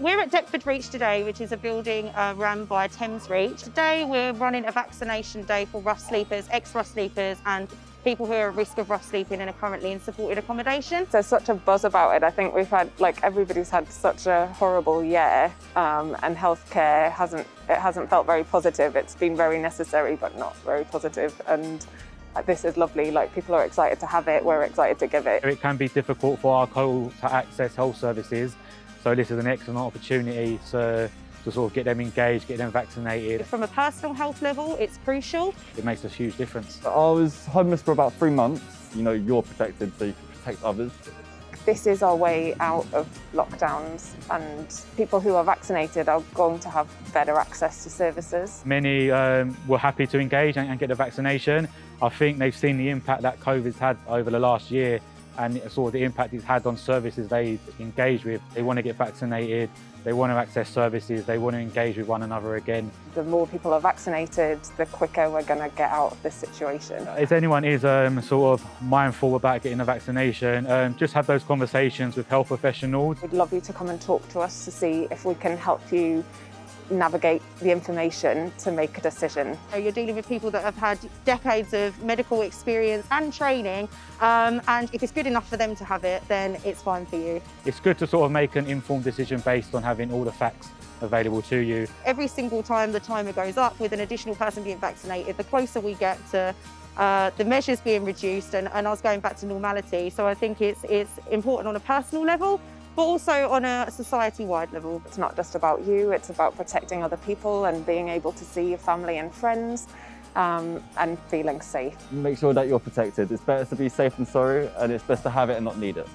We're at Deptford Reach today, which is a building uh, run by Thames Reach. Today we're running a vaccination day for rough sleepers, ex-rough sleepers and people who are at risk of rough sleeping and are currently in supported accommodation. There's such a buzz about it. I think we've had, like everybody's had such a horrible year um, and healthcare hasn't, it hasn't felt very positive. It's been very necessary, but not very positive. And this is lovely, like people are excited to have it, we're excited to give it. It can be difficult for our co to access health services, so this is an excellent opportunity to, to sort of get them engaged, get them vaccinated. From a personal health level, it's crucial. It makes a huge difference. I was homeless for about three months. You know, you're protected so you can protect others. This is our way out of lockdowns and people who are vaccinated are going to have better access to services. Many um, were happy to engage and, and get the vaccination. I think they've seen the impact that COVID's had over the last year and sort of the impact it's had on services they engage with. They want to get vaccinated, they want to access services, they want to engage with one another again. The more people are vaccinated, the quicker we're going to get out of this situation. If anyone is um, sort of mindful about getting a vaccination, um, just have those conversations with health professionals. We'd love you to come and talk to us to see if we can help you navigate the information to make a decision. You're dealing with people that have had decades of medical experience and training um, and if it's good enough for them to have it then it's fine for you. It's good to sort of make an informed decision based on having all the facts available to you. Every single time the timer goes up with an additional person being vaccinated, the closer we get to uh, the measures being reduced and, and us going back to normality. So I think it's, it's important on a personal level but also on a society-wide level. It's not just about you, it's about protecting other people and being able to see your family and friends um, and feeling safe. Make sure that you're protected. It's better to be safe than sorry and it's best to have it and not need it.